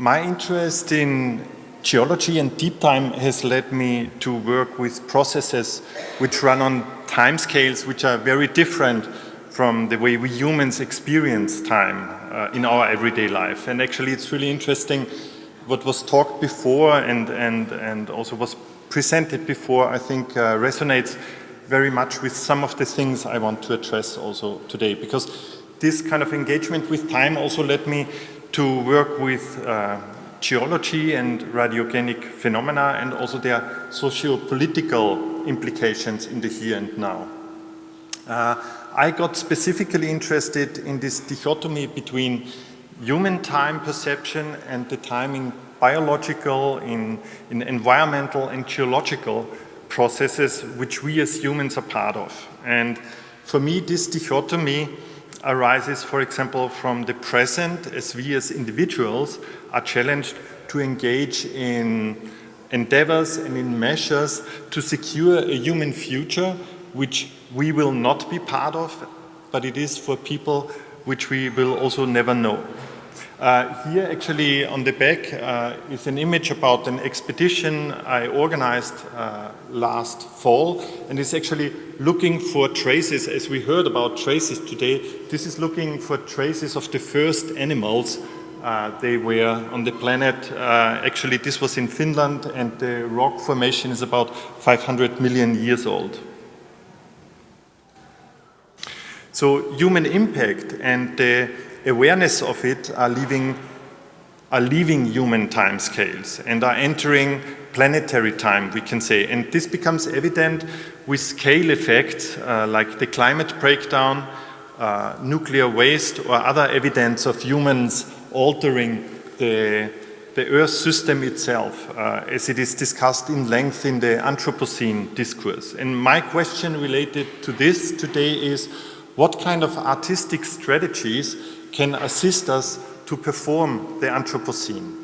My interest in geology and deep time has led me to work with processes which run on timescales which are very different from the way we humans experience time uh, in our everyday life. And actually it's really interesting what was talked before and, and, and also was presented before, I think uh, resonates very much with some of the things I want to address also today. Because this kind of engagement with time also led me to work with uh, geology and radiogenic phenomena and also their socio-political implications in the here and now. Uh, I got specifically interested in this dichotomy between human time perception and the timing biological, in, in environmental and geological processes which we as humans are part of. And for me, this dichotomy arises, for example, from the present as we as individuals are challenged to engage in endeavors and in measures to secure a human future which we will not be part of, but it is for people which we will also never know. Uh, here actually on the back uh, is an image about an expedition I organized uh, last fall and it's actually looking for traces, as we heard about traces today, this is looking for traces of the first animals uh, they were on the planet. Uh, actually this was in Finland and the rock formation is about 500 million years old. So human impact and the awareness of it are leaving, are leaving human time scales and are entering planetary time, we can say. And this becomes evident with scale effects uh, like the climate breakdown, uh, nuclear waste or other evidence of humans altering the, the Earth system itself, uh, as it is discussed in length in the Anthropocene discourse. And my question related to this today is, what kind of artistic strategies can assist us to perform the Anthropocene.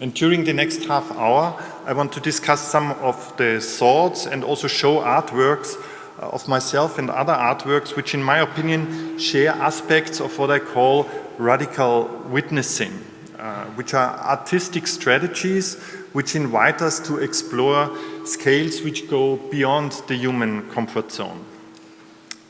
And during the next half hour, I want to discuss some of the thoughts and also show artworks uh, of myself and other artworks, which in my opinion share aspects of what I call radical witnessing, uh, which are artistic strategies which invite us to explore scales which go beyond the human comfort zone.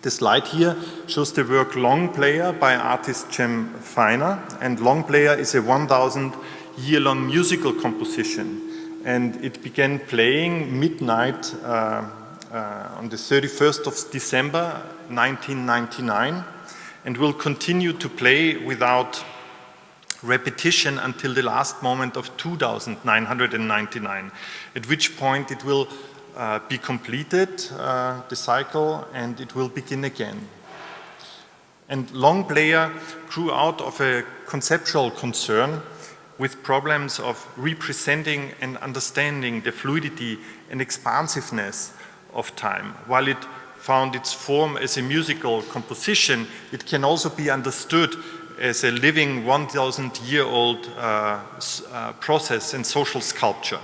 The slide here shows the work Long Player by artist Jem Finer. And Long Player is a 1000 year long musical composition. And it began playing midnight uh, uh, on the 31st of December 1999 and will continue to play without repetition until the last moment of 2999 at which point it will uh, be completed, uh, the cycle, and it will begin again. And Long Player grew out of a conceptual concern with problems of representing and understanding the fluidity and expansiveness of time. While it found its form as a musical composition, it can also be understood as a living 1,000 year old uh, uh, process in social sculpture.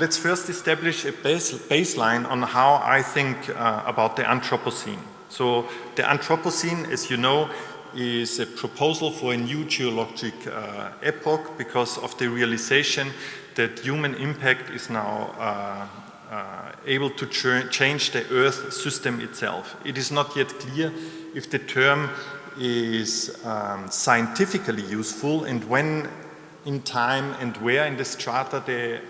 Let's first establish a base, baseline on how I think uh, about the Anthropocene. So the Anthropocene, as you know, is a proposal for a new geologic uh, epoch because of the realization that human impact is now uh, uh, able to ch change the Earth system itself. It is not yet clear if the term is um, scientifically useful and when in time and where in the strata the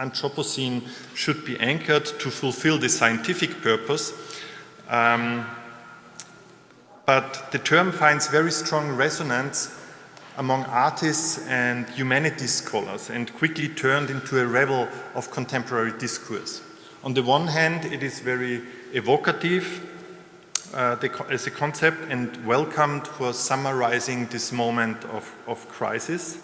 Anthropocene should be anchored to fulfill the scientific purpose. Um, but the term finds very strong resonance among artists and humanities scholars and quickly turned into a revel of contemporary discourse. On the one hand, it is very evocative uh, as a concept and welcomed for summarizing this moment of, of crisis.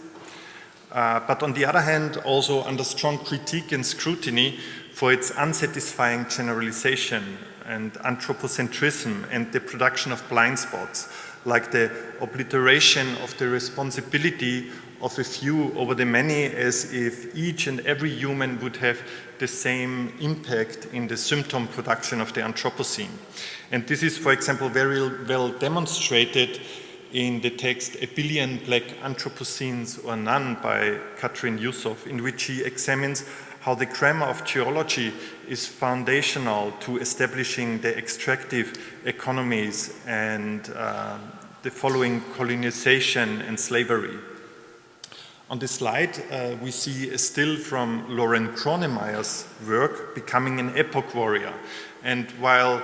Uh, but on the other hand, also under strong critique and scrutiny for its unsatisfying generalization and anthropocentrism and the production of blind spots, like the obliteration of the responsibility of a few over the many as if each and every human would have the same impact in the symptom production of the Anthropocene. And this is, for example, very well demonstrated in the text A Billion Black Anthropocenes or None by Kathryn Yusoff, in which she examines how the grammar of geology is foundational to establishing the extractive economies and uh, the following colonization and slavery. On this slide, uh, we see a still from Lauren Kronemeyer's work, Becoming an Epoch Warrior. And while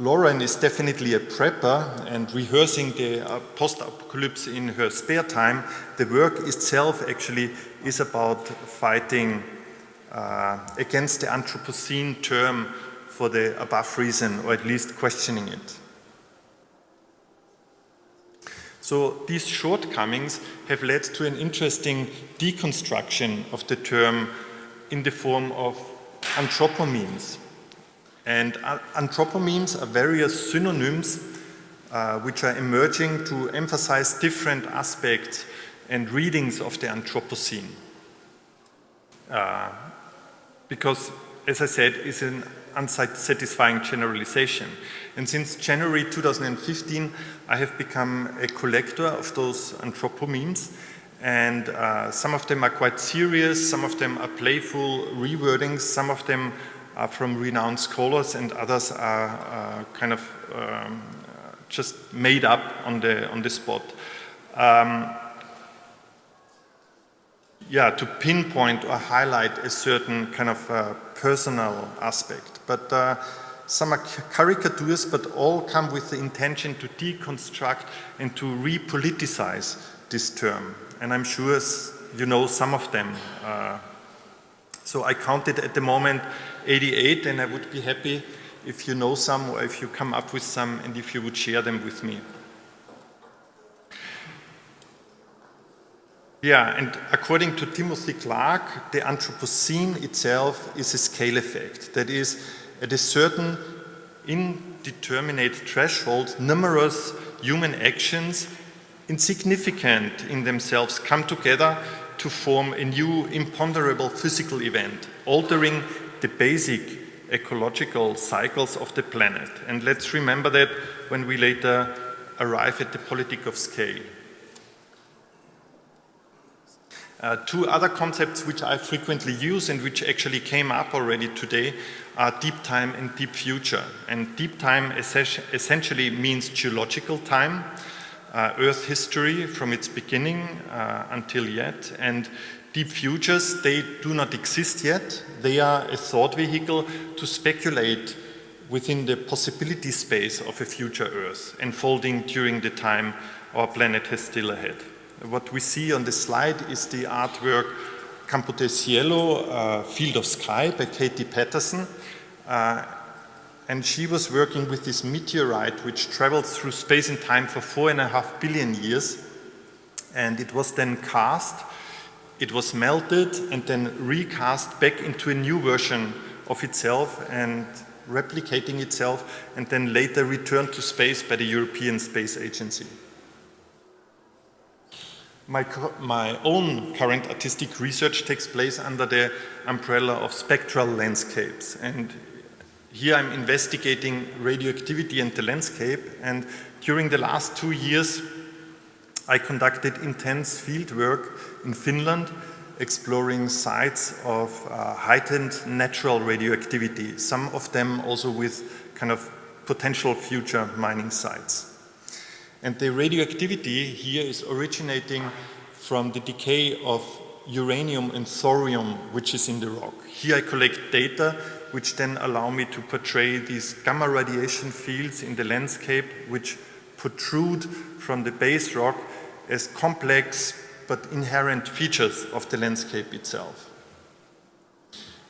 Lauren is definitely a prepper and rehearsing the uh, post-apocalypse in her spare time, the work itself actually is about fighting uh, against the Anthropocene term for the above reason, or at least questioning it. So these shortcomings have led to an interesting deconstruction of the term in the form of anthropomemes. And anthropomemes are various synonyms uh, which are emerging to emphasize different aspects and readings of the Anthropocene. Uh, because, as I said, it's an unsatisfying generalization. And since January 2015, I have become a collector of those anthropomemes. And uh, some of them are quite serious, some of them are playful rewordings, some of them are from renowned scholars, and others are uh, kind of um, just made up on the, on the spot. Um, yeah, to pinpoint or highlight a certain kind of uh, personal aspect. But uh, some are caricatures, but all come with the intention to deconstruct and to repoliticize this term. And I'm sure you know some of them. Uh, so I counted at the moment 88, and I would be happy if you know some or if you come up with some and if you would share them with me. Yeah, and according to Timothy Clark, the Anthropocene itself is a scale effect. That is, at a certain indeterminate threshold, numerous human actions, insignificant in themselves, come together to form a new imponderable physical event, altering the basic ecological cycles of the planet. And let's remember that when we later arrive at the politic of scale. Uh, two other concepts which I frequently use and which actually came up already today are deep time and deep future. And deep time essentially means geological time, uh, Earth history from its beginning uh, until yet. And deep futures, they do not exist yet. They are a thought vehicle to speculate within the possibility space of a future Earth, unfolding during the time our planet has still ahead. What we see on the slide is the artwork Campo del Cielo, uh, Field of Sky by Katie Paterson. Uh, and she was working with this meteorite which traveled through space and time for four and a half billion years. And it was then cast, it was melted and then recast back into a new version of itself and replicating itself and then later returned to space by the European Space Agency. My, my own current artistic research takes place under the umbrella of spectral landscapes. And here I'm investigating radioactivity and the landscape. And during the last two years, I conducted intense field work in Finland, exploring sites of uh, heightened natural radioactivity, some of them also with kind of potential future mining sites. And the radioactivity here is originating from the decay of uranium and thorium, which is in the rock. Here I collect data which then allow me to portray these gamma radiation fields in the landscape which protrude from the base rock as complex but inherent features of the landscape itself.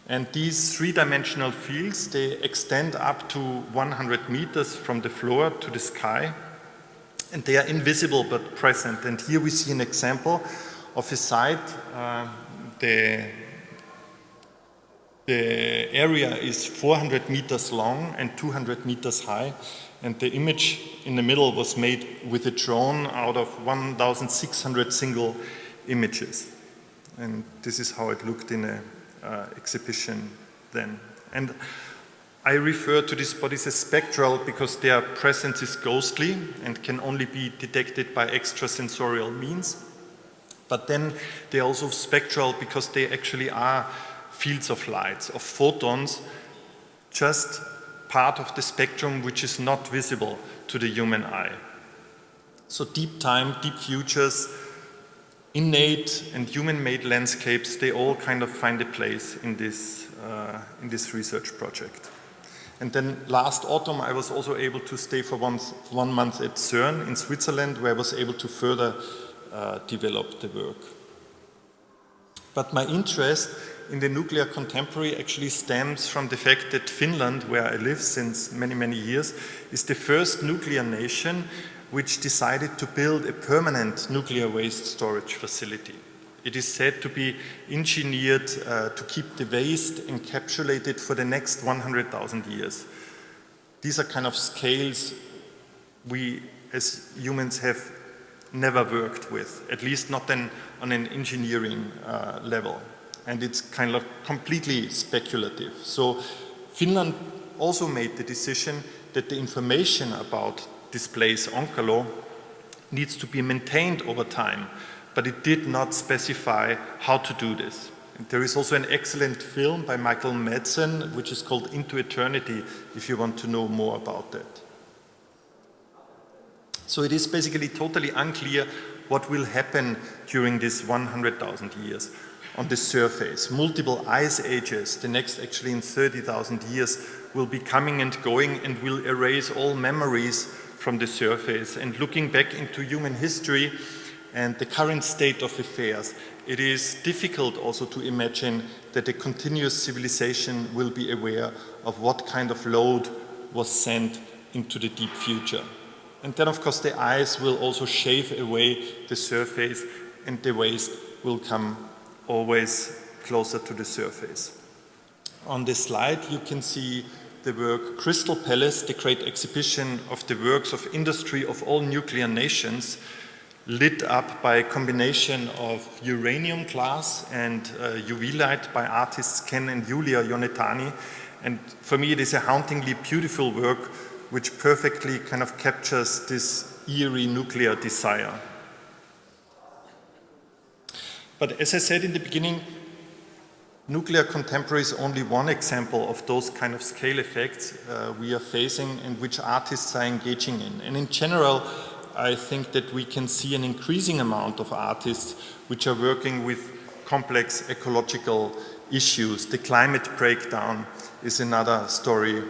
And these three-dimensional fields, they extend up to 100 meters from the floor to the sky and they are invisible but present. And here we see an example of a site. Uh, the, the area is 400 meters long and 200 meters high. And the image in the middle was made with a drone out of 1,600 single images. And this is how it looked in an uh, exhibition then. And I refer to these bodies as spectral because their presence is ghostly and can only be detected by extrasensorial means. But then they're also spectral because they actually are fields of light, of photons, just part of the spectrum which is not visible to the human eye. So deep time, deep futures, innate and human-made landscapes, they all kind of find a place in this, uh, in this research project. And then last autumn, I was also able to stay for one, one month at CERN in Switzerland, where I was able to further uh, develop the work. But my interest in the nuclear contemporary actually stems from the fact that Finland, where I live since many, many years, is the first nuclear nation which decided to build a permanent nuclear waste storage facility. It is said to be engineered uh, to keep the waste encapsulated for the next 100,000 years. These are kind of scales we as humans have never worked with, at least not then on an engineering uh, level. And it's kind of completely speculative. So Finland also made the decision that the information about this place, Onkalo, needs to be maintained over time but it did not specify how to do this. And there is also an excellent film by Michael Madsen, which is called Into Eternity, if you want to know more about that. So it is basically totally unclear what will happen during this 100,000 years on the surface. Multiple ice ages, the next actually in 30,000 years, will be coming and going and will erase all memories from the surface. And looking back into human history, and the current state of affairs, it is difficult also to imagine that a continuous civilization will be aware of what kind of load was sent into the deep future. And then of course the ice will also shave away the surface and the waste will come always closer to the surface. On this slide you can see the work Crystal Palace, the great exhibition of the works of industry of all nuclear nations lit up by a combination of uranium glass and uh, UV light by artists Ken and Julia Yonetani. And for me, it is a hauntingly beautiful work which perfectly kind of captures this eerie nuclear desire. But as I said in the beginning, nuclear contemporary is only one example of those kind of scale effects uh, we are facing and which artists are engaging in. And in general, I think that we can see an increasing amount of artists which are working with complex ecological issues. The climate breakdown is another story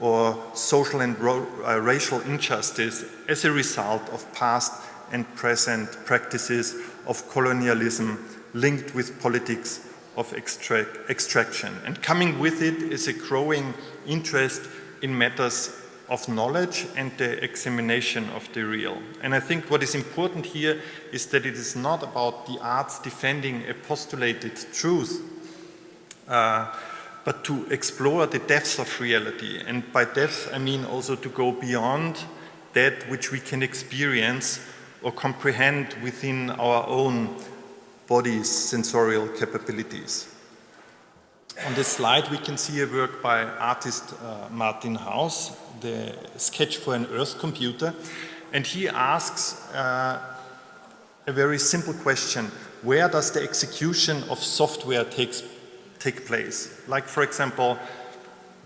or social and uh, racial injustice as a result of past and present practices of colonialism linked with politics of extract extraction. And coming with it is a growing interest in matters of knowledge and the examination of the real. And I think what is important here is that it is not about the arts defending a postulated truth, uh, but to explore the depths of reality. And by depths, I mean also to go beyond that which we can experience or comprehend within our own body's sensorial capabilities. On this slide we can see a work by artist uh, Martin Howse, the sketch for an Earth computer, and he asks uh, a very simple question. Where does the execution of software takes, take place? Like for example,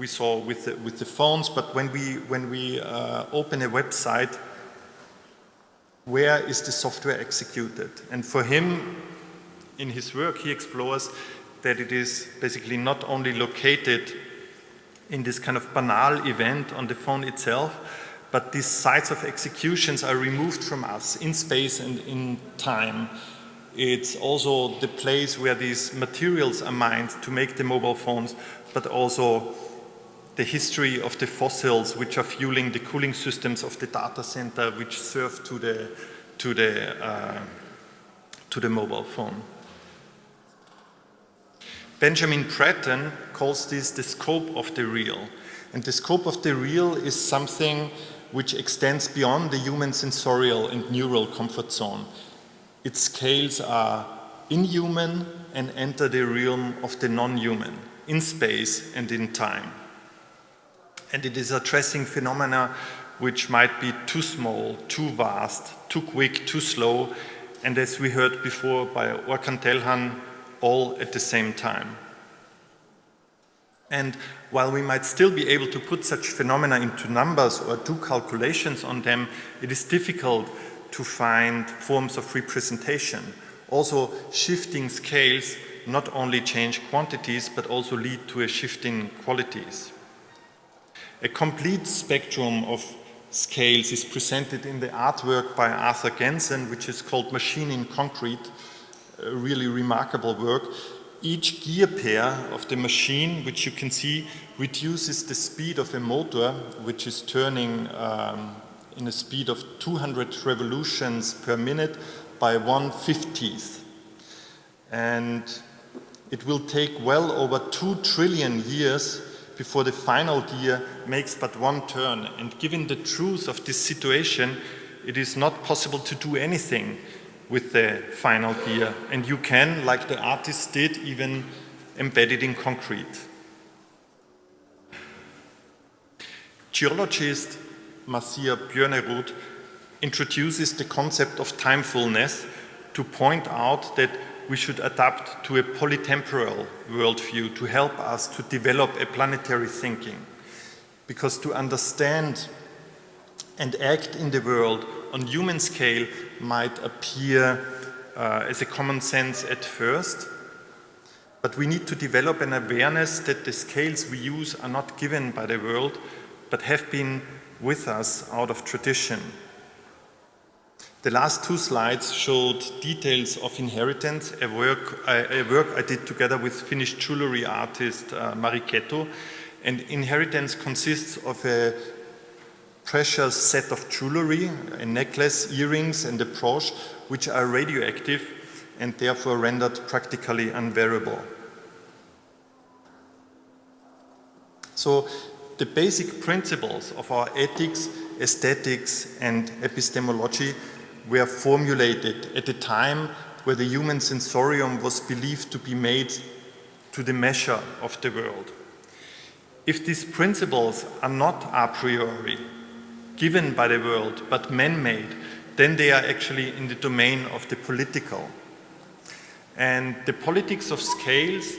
we saw with the, with the phones, but when we, when we uh, open a website, where is the software executed? And for him, in his work, he explores that it is basically not only located in this kind of banal event on the phone itself, but these sites of executions are removed from us in space and in time. It's also the place where these materials are mined to make the mobile phones, but also the history of the fossils which are fueling the cooling systems of the data center which serve to the, to the, uh, to the mobile phone. Benjamin Bratton calls this the scope of the real. And the scope of the real is something which extends beyond the human sensorial and neural comfort zone. Its scales are inhuman and enter the realm of the non-human, in space and in time. And it is addressing phenomena which might be too small, too vast, too quick, too slow, and as we heard before by Orkan Telhan, all at the same time. And while we might still be able to put such phenomena into numbers or do calculations on them, it is difficult to find forms of representation. Also, shifting scales not only change quantities, but also lead to a shift in qualities. A complete spectrum of scales is presented in the artwork by Arthur Ganson, which is called Machine in Concrete, really remarkable work. Each gear pair of the machine, which you can see, reduces the speed of a motor, which is turning um, in a speed of 200 revolutions per minute by 1 50th. And it will take well over 2 trillion years before the final gear makes but one turn. And given the truth of this situation, it is not possible to do anything with the final gear. And you can, like the artist did, even embed it in concrete. Geologist Marcia Björnerud introduces the concept of timefulness to point out that we should adapt to a polytemporal worldview to help us to develop a planetary thinking. Because to understand and act in the world on human scale might appear uh, as a common sense at first, but we need to develop an awareness that the scales we use are not given by the world, but have been with us out of tradition. The last two slides showed details of inheritance, a work, a work I did together with Finnish jewelry artist uh, Mari Keto. And inheritance consists of a precious set of jewelry, a necklace, earrings and a brooch, which are radioactive and therefore rendered practically unwearable. So the basic principles of our ethics, aesthetics and epistemology were formulated at a time where the human sensorium was believed to be made to the measure of the world. If these principles are not a priori, given by the world, but man-made, then they are actually in the domain of the political. And the politics of scales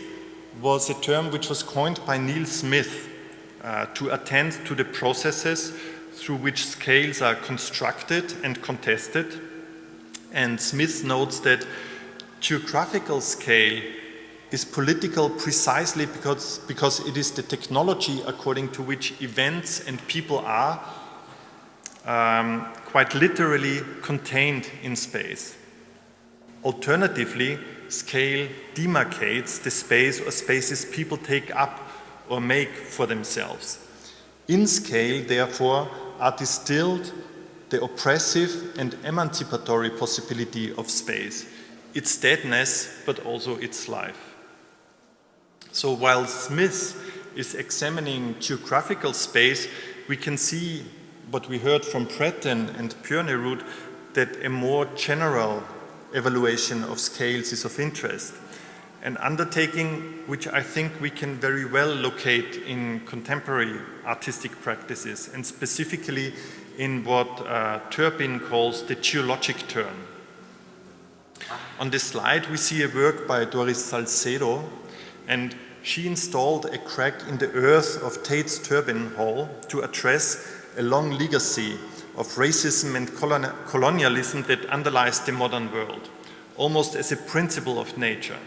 was a term which was coined by Neil Smith uh, to attend to the processes through which scales are constructed and contested. And Smith notes that geographical scale is political precisely because, because it is the technology according to which events and people are um, quite literally contained in space. Alternatively, scale demarcates the space or spaces people take up or make for themselves. In scale, therefore, are distilled the oppressive and emancipatory possibility of space, its deadness, but also its life. So while Smith is examining geographical space, we can see what we heard from Bratton and Björnerud that a more general evaluation of scales is of interest. An undertaking which I think we can very well locate in contemporary artistic practices and specifically in what uh, Turpin calls the geologic turn. On this slide we see a work by Doris Salcedo and she installed a crack in the earth of Tate's Turbine Hall to address a long legacy of racism and colonialism that underlies the modern world, almost as a principle of nature,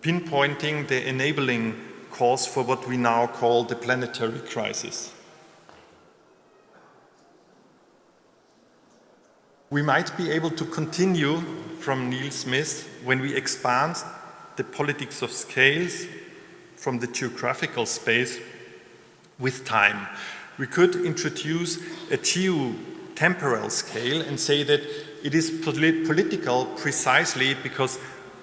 pinpointing the enabling cause for what we now call the planetary crisis. We might be able to continue from Neil Smith when we expand the politics of scales from the geographical space with time we could introduce a geo-temporal scale and say that it is polit political precisely because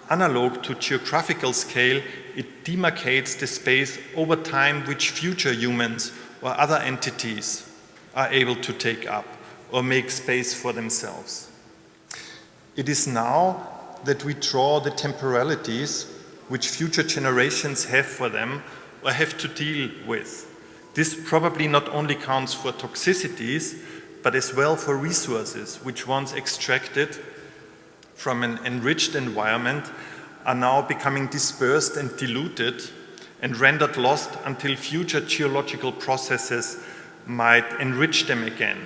analog to geographical scale, it demarcates the space over time which future humans or other entities are able to take up or make space for themselves. It is now that we draw the temporalities which future generations have for them or have to deal with This probably not only counts for toxicities, but as well for resources, which once extracted from an enriched environment are now becoming dispersed and diluted and rendered lost until future geological processes might enrich them again,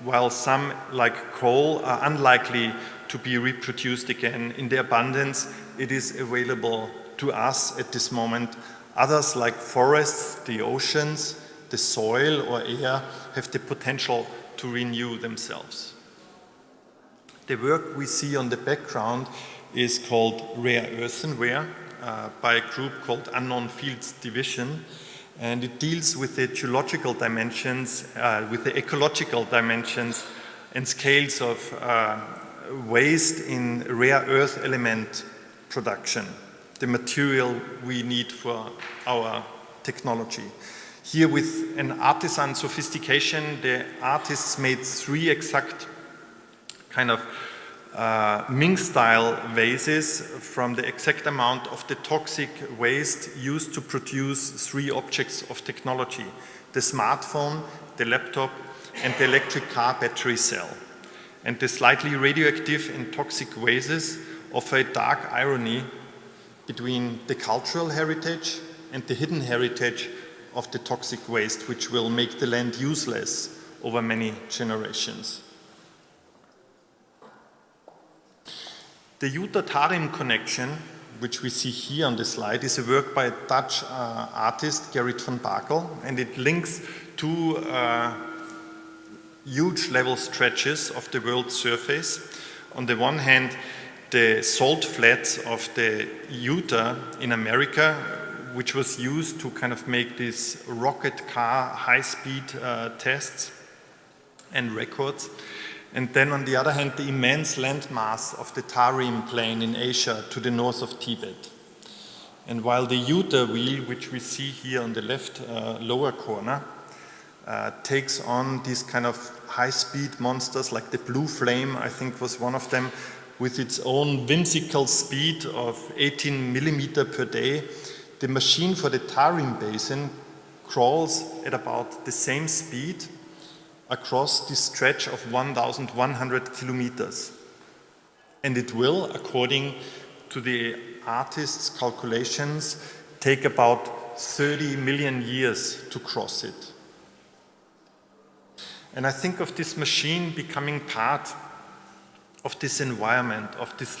while some, like coal, are unlikely to be reproduced again in the abundance it is available to us at this moment. Others, like forests, the oceans, the soil or air, have the potential to renew themselves. The work we see on the background is called Rare Earthenware uh, by a group called Unknown Fields Division and it deals with the geological dimensions, uh, with the ecological dimensions and scales of uh, waste in rare earth element production, the material we need for our technology. Here with an artisan sophistication, the artists made three exact kind of uh, Ming-style vases from the exact amount of the toxic waste used to produce three objects of technology, the smartphone, the laptop, and the electric car battery cell. And the slightly radioactive and toxic vases offer a dark irony between the cultural heritage and the hidden heritage of the toxic waste, which will make the land useless over many generations. The Utah-Tarim connection, which we see here on the slide, is a work by a Dutch uh, artist, Gerrit van Bakel, and it links two uh, huge level stretches of the world's surface. On the one hand, the salt flats of the Utah in America, which was used to kind of make these rocket car high-speed uh, tests and records. And then on the other hand, the immense landmass of the Tarim Plain in Asia to the north of Tibet. And while the Utah wheel, which we see here on the left uh, lower corner, uh, takes on these kind of high-speed monsters like the Blue Flame, I think was one of them, with its own whimsical speed of 18 millimeter per day, the machine for the Tarim Basin crawls at about the same speed across this stretch of 1,100 kilometers. And it will, according to the artist's calculations, take about 30 million years to cross it. And I think of this machine becoming part of this environment, of this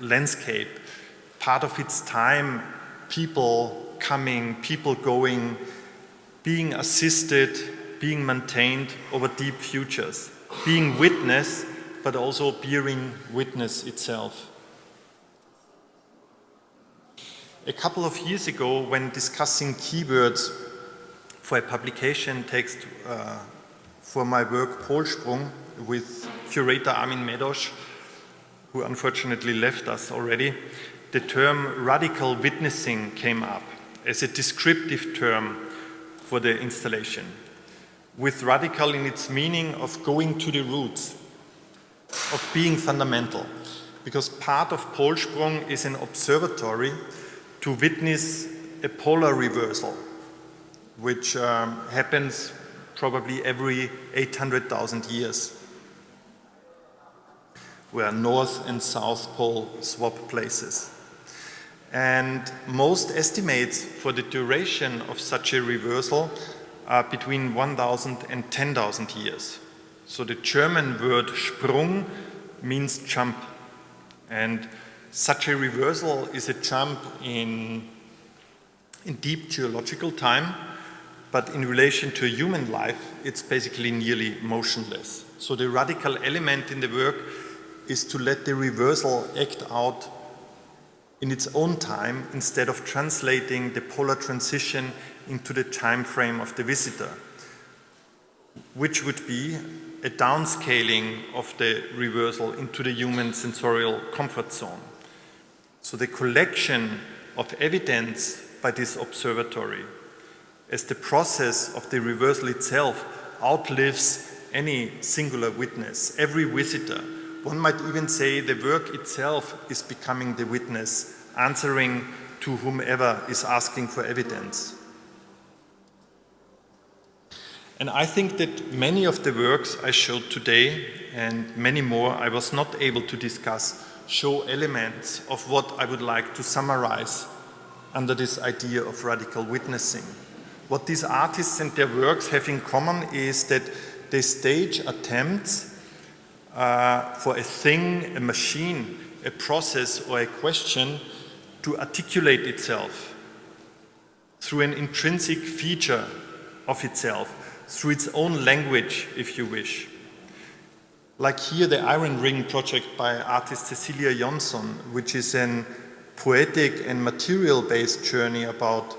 landscape, part of its time, people coming, people going, being assisted, being maintained over deep futures, being witness, but also bearing witness itself. A couple of years ago, when discussing keywords for a publication text uh, for my work Polsprung with curator Armin Medosch, who unfortunately left us already, the term radical witnessing came up as a descriptive term for the installation. With radical in its meaning of going to the roots, of being fundamental. Because part of Polsprung is an observatory to witness a polar reversal, which um, happens probably every 800,000 years, where North and South Pole swap places. And most estimates for the duration of such a reversal are between 1,000 and 10,000 years. So the German word Sprung means jump. And such a reversal is a jump in, in deep geological time, but in relation to human life, it's basically nearly motionless. So the radical element in the work is to let the reversal act out in its own time instead of translating the polar transition into the time frame of the visitor, which would be a downscaling of the reversal into the human sensorial comfort zone. So the collection of evidence by this observatory as the process of the reversal itself outlives any singular witness, every visitor. One might even say the work itself is becoming the witness, answering to whomever is asking for evidence. And I think that many of the works I showed today and many more I was not able to discuss show elements of what I would like to summarize under this idea of radical witnessing. What these artists and their works have in common is that they stage attempts uh, for a thing, a machine, a process or a question to articulate itself through an intrinsic feature of itself, through its own language, if you wish. Like here, the Iron Ring project by artist Cecilia Jonsson, which is an poetic and material-based journey about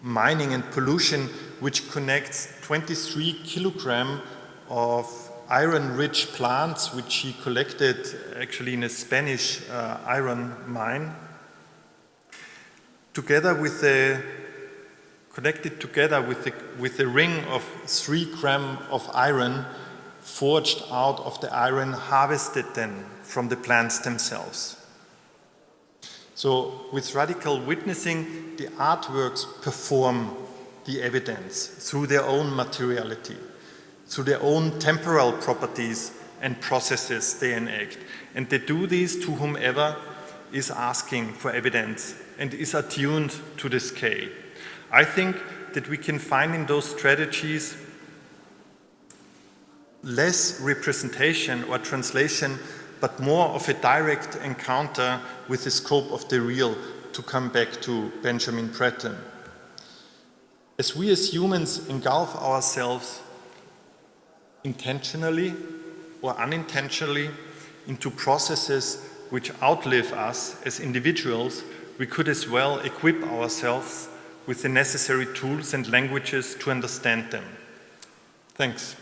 mining and pollution, which connects 23 kilogram of iron-rich plants, which he collected actually in a Spanish uh, iron mine, together with connected together with the, with the ring of three gram of iron forged out of the iron harvested then from the plants themselves. So with radical witnessing, the artworks perform the evidence through their own materiality, through their own temporal properties and processes they enact. And they do this to whomever is asking for evidence and is attuned to the scale. I think that we can find in those strategies less representation or translation, but more of a direct encounter with the scope of the real, to come back to Benjamin Bratton. As we as humans engulf ourselves intentionally or unintentionally into processes which outlive us as individuals, we could as well equip ourselves with the necessary tools and languages to understand them. Thanks.